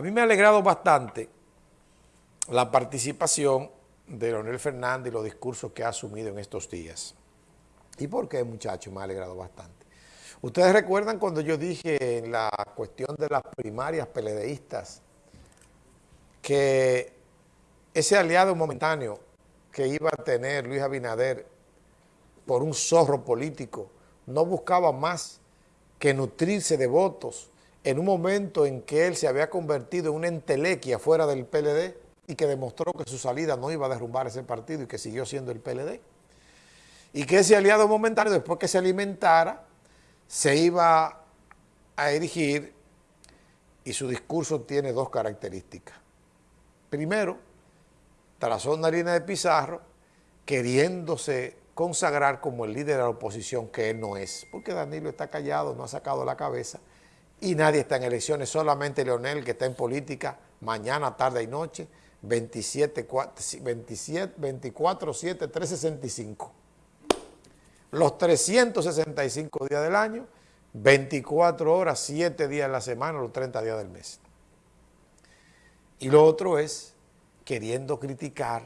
A mí me ha alegrado bastante la participación de Leonel Fernández y los discursos que ha asumido en estos días. ¿Y por qué, muchachos? Me ha alegrado bastante. Ustedes recuerdan cuando yo dije en la cuestión de las primarias peledeístas que ese aliado momentáneo que iba a tener Luis Abinader por un zorro político no buscaba más que nutrirse de votos en un momento en que él se había convertido en una entelequia fuera del PLD y que demostró que su salida no iba a derrumbar ese partido y que siguió siendo el PLD. Y que ese aliado momentáneo, después que se alimentara, se iba a erigir y su discurso tiene dos características. Primero, Tarazón Narina de Pizarro, queriéndose consagrar como el líder de la oposición, que él no es, porque Danilo está callado, no ha sacado la cabeza, y nadie está en elecciones, solamente Leonel, que está en política mañana, tarde y noche, 27, 27 24, 7, 365. Los 365 días del año, 24 horas, 7 días de la semana, los 30 días del mes. Y lo otro es queriendo criticar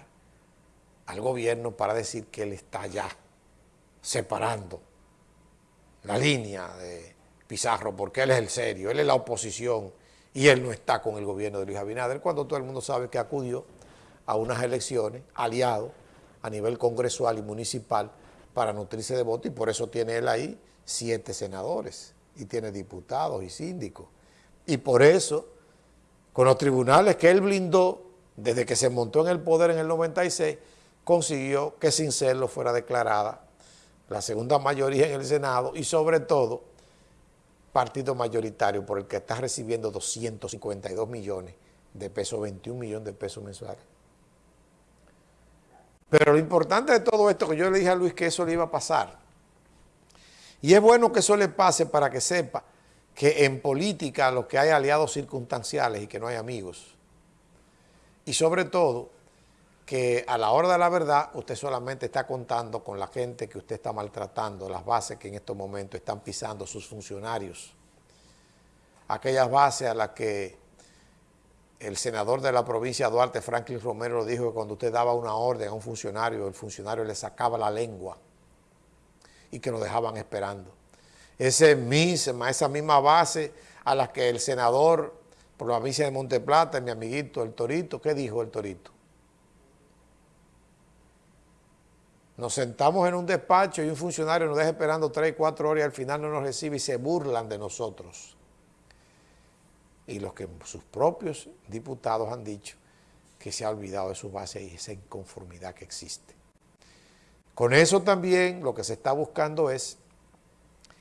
al gobierno para decir que él está ya separando la línea de Pizarro, porque él es el serio, él es la oposición y él no está con el gobierno de Luis Abinader, cuando todo el mundo sabe que acudió a unas elecciones aliado a nivel congresual y municipal para nutrirse de votos y por eso tiene él ahí siete senadores y tiene diputados y síndicos. Y por eso, con los tribunales que él blindó desde que se montó en el poder en el 96, consiguió que sin serlo fuera declarada la segunda mayoría en el Senado y sobre todo partido mayoritario por el que está recibiendo 252 millones de pesos, 21 millones de pesos mensuales. Pero lo importante de todo esto, que yo le dije a Luis que eso le iba a pasar, y es bueno que eso le pase para que sepa que en política lo que hay aliados circunstanciales y que no hay amigos. Y sobre todo, que a la hora de la verdad usted solamente está contando con la gente que usted está maltratando, las bases que en estos momentos están pisando sus funcionarios. Aquellas bases a las que el senador de la provincia Duarte, Franklin Romero, dijo que cuando usted daba una orden a un funcionario, el funcionario le sacaba la lengua y que lo dejaban esperando. Ese misma, esa misma base a la que el senador por la provincia de Monteplata, mi amiguito el Torito, ¿qué dijo el Torito? Nos sentamos en un despacho y un funcionario nos deja esperando tres, cuatro horas y al final no nos recibe y se burlan de nosotros. Y los que sus propios diputados han dicho que se ha olvidado de su base y esa inconformidad que existe. Con eso también lo que se está buscando es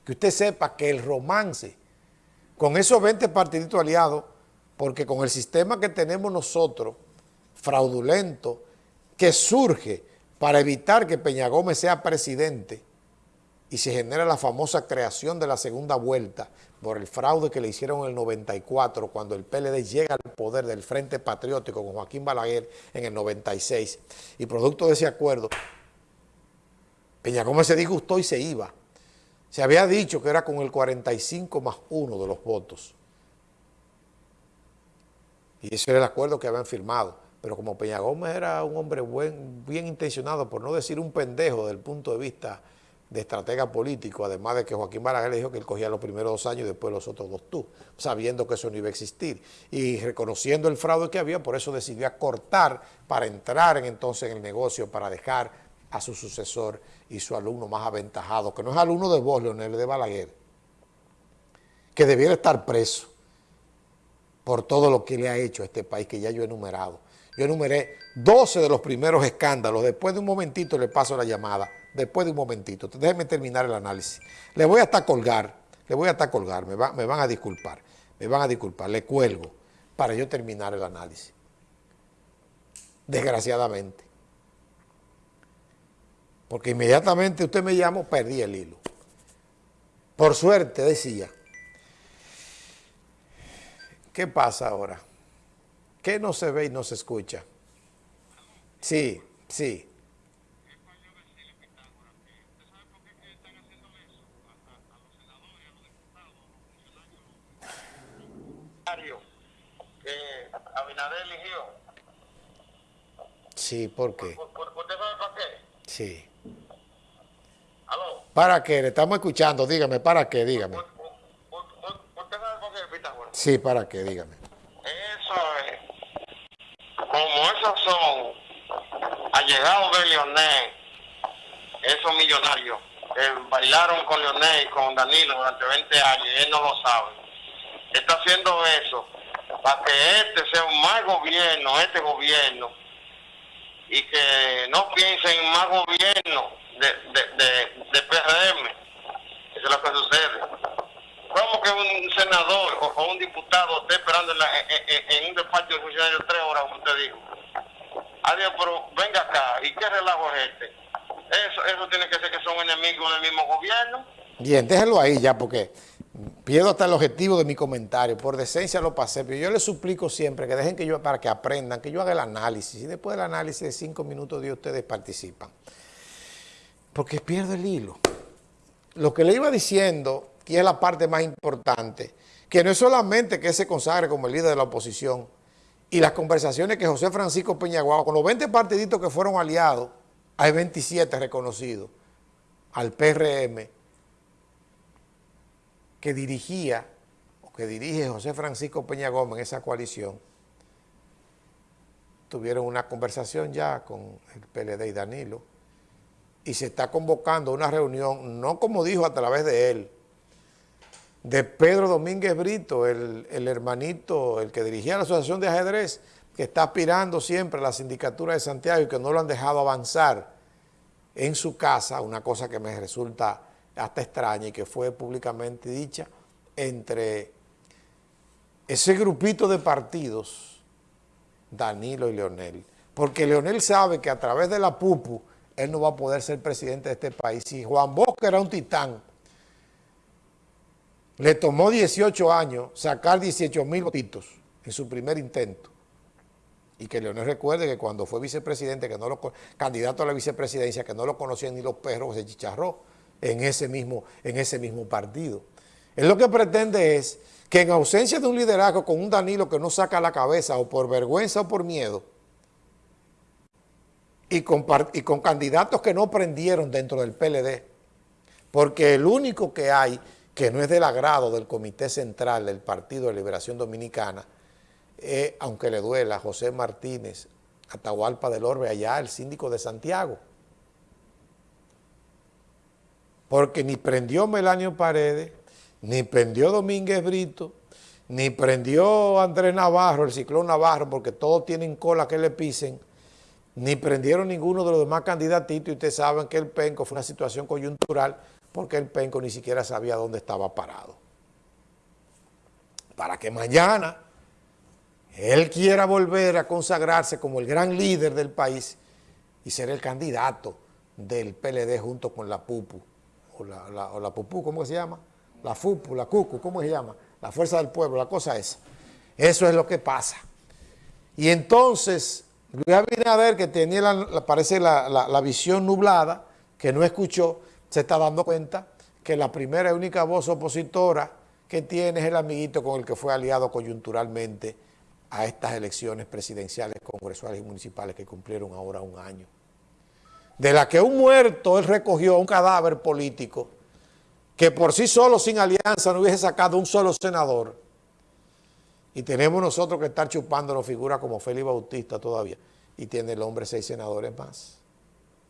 que usted sepa que el romance con esos 20 partiditos aliados, porque con el sistema que tenemos nosotros, fraudulento, que surge para evitar que Peña Gómez sea presidente y se genera la famosa creación de la segunda vuelta por el fraude que le hicieron en el 94 cuando el PLD llega al poder del Frente Patriótico con Joaquín Balaguer en el 96 y producto de ese acuerdo Peña Gómez se disgustó y se iba. Se había dicho que era con el 45 más 1 de los votos. Y ese era el acuerdo que habían firmado pero como Peña Gómez era un hombre buen, bien intencionado, por no decir un pendejo desde el punto de vista de estratega político, además de que Joaquín Balaguer le dijo que él cogía los primeros dos años y después los otros dos tú, sabiendo que eso no iba a existir. Y reconociendo el fraude que había, por eso decidió acortar para entrar en, entonces en el negocio, para dejar a su sucesor y su alumno más aventajado, que no es alumno de vos, Leonel, de Balaguer, que debiera estar preso por todo lo que le ha hecho a este país, que ya yo he enumerado. Yo enumeré 12 de los primeros escándalos. Después de un momentito le paso la llamada. Después de un momentito. Déjenme terminar el análisis. Le voy hasta colgar. Le voy hasta colgar. Me, me van a disculpar. Me van a disculpar. Le cuelgo para yo terminar el análisis. Desgraciadamente. Porque inmediatamente usted me llamó, perdí el hilo. Por suerte, decía. ¿Qué pasa ahora? ¿Qué no se ve y no se escucha? Sí, sí. que Abinader eligió. Sí, ¿por qué? ¿Usted sabe para qué? Sí. ¿Aló? ¿Para qué? Le estamos escuchando, dígame, ¿para qué? Dígame. ¿Usted sabe por qué, Pitágoras? Sí, ¿para qué? Dígame. Como esos son allegados de Leonel, esos millonarios que bailaron con Leonel y con Danilo durante 20 años y él no lo sabe. Está haciendo eso para que este sea un mal gobierno, este gobierno, y que no piensen en más gobierno de, de, de, de PRM. Eso es lo que sucede. ¿Cómo que un senador o, un diputado esté esperando en, la, en, un despacho de funcionarios tres horas, como usted dijo? Adiós, pero venga acá, ¿y qué relajo es este? Eso, eso tiene que ser que son enemigos del mismo gobierno. Bien, déjelo ahí ya, porque pierdo hasta el objetivo de mi comentario. Por decencia lo pasé, pero yo les suplico siempre que dejen que yo, para que aprendan, que yo haga el análisis. Y después del análisis de cinco minutos de ustedes participan. Porque pierdo el hilo. Lo que le iba diciendo y es la parte más importante, que no es solamente que se consagre como el líder de la oposición. Y las conversaciones que José Francisco Peñaguaba, con los 20 partiditos que fueron aliados, hay 27 reconocidos al PRM, que dirigía, o que dirige José Francisco Peña Gómez en esa coalición, tuvieron una conversación ya con el PLD y Danilo, y se está convocando una reunión, no como dijo a través de él, de Pedro Domínguez Brito, el, hermanito, el que dirigía la Asociación de Ajedrez, que está aspirando siempre a la sindicatura de Santiago y que no lo han dejado avanzar en su casa, una cosa que me resulta hasta extraña y que fue públicamente dicha entre ese grupito de partidos, Danilo y Leonel. Porque Leonel sabe que a través de la PUPU él no va a poder ser presidente de este país. Y Juan Bosque era un titán, le tomó 18 años sacar 18 mil votitos en su primer intento. Y que Leonel recuerde que cuando fue vicepresidente, que no lo, candidato a la vicepresidencia, que no lo conocían ni los perros, se chicharró en ese mismo, en ese mismo partido. Él lo que pretende es que en ausencia de un liderazgo con un Danilo que no saca la cabeza o por vergüenza o por miedo, y con, y con candidatos que no prendieron dentro del PLD, porque el único que hay que no es del agrado del Comité Central del Partido de Liberación Dominicana, eh, aunque le duela, José Martínez, Atahualpa del Orbe, allá el síndico de Santiago. Porque ni prendió Melanio Paredes, ni prendió Domínguez Brito, ni prendió Andrés Navarro, el ciclón Navarro, porque todos tienen cola que le pisen, ni prendieron ninguno de los demás candidatitos, y ustedes saben que el penco fue una situación coyuntural, porque el penco ni siquiera sabía dónde estaba parado. Para que mañana él quiera volver a consagrarse como el gran líder del país y ser el candidato del PLD junto con la PUPU, o la, PUPU, ¿cómo se llama? La FUPU, la CUCU, ¿cómo se llama? La Fuerza del Pueblo, la cosa es. Eso es lo que pasa. Y entonces, Luis Abinader, que tenía, parece, la visión nublada, que no escuchó, se está dando cuenta que la primera y única voz opositora que tiene es el amiguito con el que fue aliado coyunturalmente a estas elecciones presidenciales, congresuales y municipales que cumplieron ahora un año. De la que un muerto él recogió un cadáver político que por sí solo, sin alianza, no hubiese sacado un solo senador. Y tenemos nosotros que estar chupándonos figuras como Félix Bautista todavía. Y tiene el hombre seis senadores más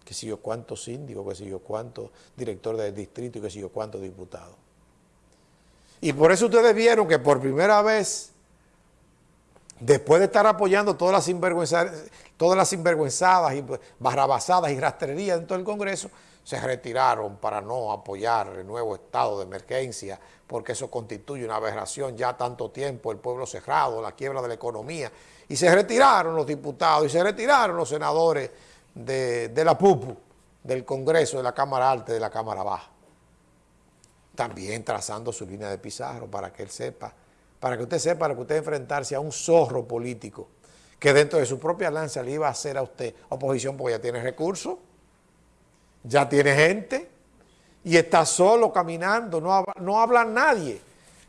que si yo cuántos síndicos, que si yo cuántos directores del distrito y que si yo cuántos diputados. Y por eso ustedes vieron que por primera vez, después de estar apoyando todas las todas las sinvergüenzadas y barrabasadas y rastrerías dentro del Congreso, se retiraron para no apoyar el nuevo estado de emergencia, porque eso constituye una aberración ya tanto tiempo, el pueblo cerrado, la quiebra de la economía, y se retiraron los diputados y se retiraron los senadores de, la PUPU, del Congreso, de la Cámara Alta y de la Cámara Baja. También trazando su línea de Pizarro para que él sepa, para que usted sepa, para que usted enfrentarse a un zorro político que dentro de su propia lanza le iba a hacer a usted oposición porque ya tiene recursos, ya tiene gente y está solo caminando, no, no habla nadie.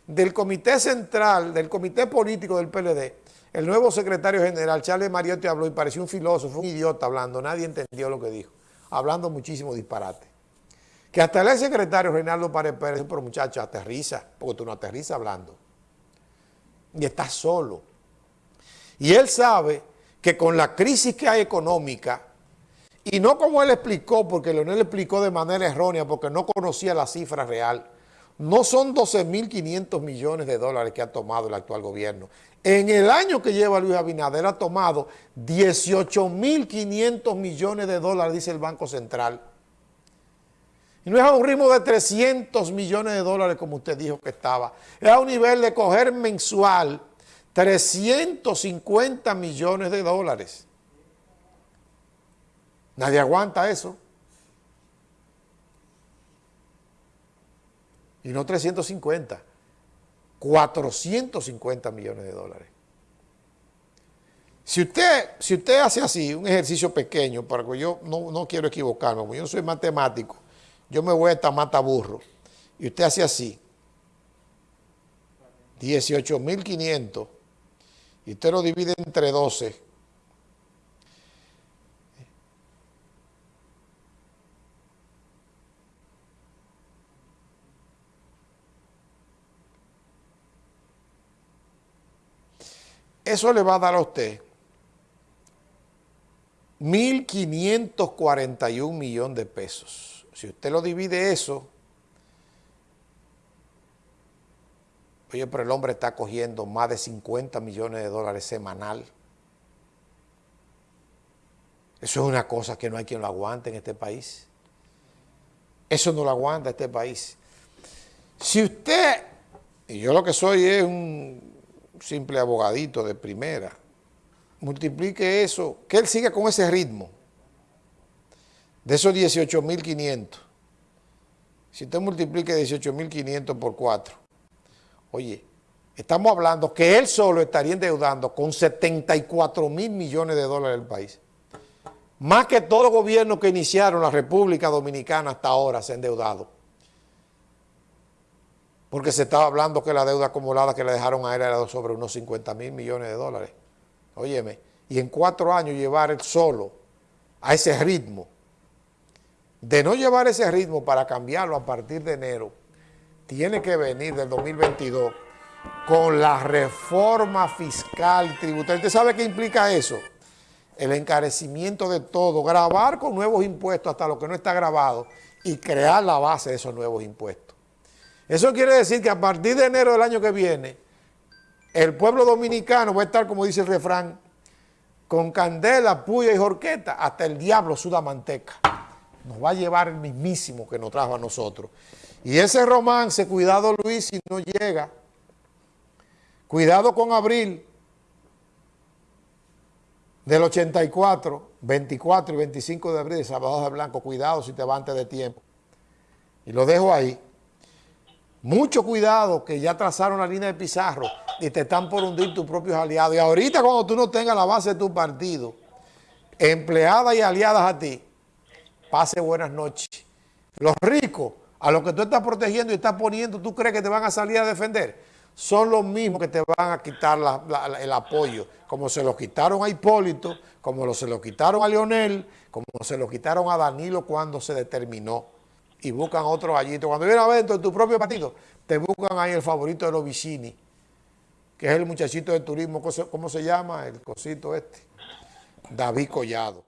del comité central, del comité político del PLD, el nuevo secretario general, Charles Mariotti, habló y pareció un filósofo, un idiota hablando, nadie entendió lo que dijo, hablando muchísimo disparate. Que hasta el secretario Reinaldo Párez Pérez, pero muchacho, aterriza, porque tú no aterrizas hablando. Y estás solo. Y él sabe que con la crisis que hay económica, y no como él explicó, porque Leonel explicó de manera errónea, porque no conocía la cifra real, no son 12.500 millones de dólares que ha tomado el actual gobierno. En el año que lleva Luis Abinader ha tomado 18.500 millones de dólares, dice el Banco Central. Y no es a un ritmo de 300 millones de dólares como usted dijo que estaba. Es a un nivel de coger mensual 350 millones de dólares. Nadie aguanta eso. Y no 350, 450 millones de dólares. Si usted, si usted hace así, un ejercicio pequeño, para que yo no, no quiero equivocarme, como yo no soy matemático, yo me voy a esta mata burro, y usted hace así, 18.500, y usted lo divide entre 12, Eso le va a dar a usted 1.541 millones de pesos. Si usted lo divide eso, oye, pero el hombre está cogiendo más de 50 millones de dólares semanal. Eso es una cosa que no hay quien lo aguante en este país. Eso no lo aguanta este país. Si usted, y yo lo que soy es un simple abogadito de primera, multiplique eso, que él siga con ese ritmo, de esos 18.500, si usted multiplique 18.500 por 4, oye, estamos hablando que él solo estaría endeudando con 74 mil millones de dólares el país. Más que todos los gobiernos que iniciaron la República Dominicana hasta ahora se han endeudado porque se estaba hablando que la deuda acumulada que le dejaron a él era sobre unos 50 mil millones de dólares. Óyeme, y en cuatro años llevar él solo a ese ritmo, de no llevar ese ritmo para cambiarlo a partir de enero, tiene que venir del 2022 con la reforma fiscal tributaria. ¿Usted sabe qué implica eso? El encarecimiento de todo, grabar con nuevos impuestos hasta lo que no está grabado y crear la base de esos nuevos impuestos. Eso quiere decir que a partir de enero del año que viene, el pueblo dominicano va a estar, como dice el refrán, con candela, puya y jorqueta, hasta el diablo suda manteca. Nos va a llevar el mismísimo que nos trajo a nosotros. Y ese romance, cuidado Luis, si no llega, cuidado con abril del 84, 24 y 25 de abril de Salvador de Blanco, cuidado si te va antes de tiempo. Y lo dejo ahí. Mucho cuidado que ya trazaron la línea de Pizarro y te están por hundir tus propios aliados. Y ahorita cuando tú no tengas la base de tu partido, empleadas y aliadas a ti, pase buenas noches. Los ricos, a los que tú estás protegiendo y estás poniendo, ¿tú crees que te van a salir a defender? Son los mismos que te van a quitar el apoyo, como se lo quitaron a Hipólito, como se lo quitaron a Leonel, como se lo quitaron a Danilo cuando se determinó y buscan otro gallito. Cuando viene a ver en tu propio partido, te buscan ahí el favorito de los vicini, que es el muchachito de turismo, ¿cómo se llama? El cosito este, David Collado.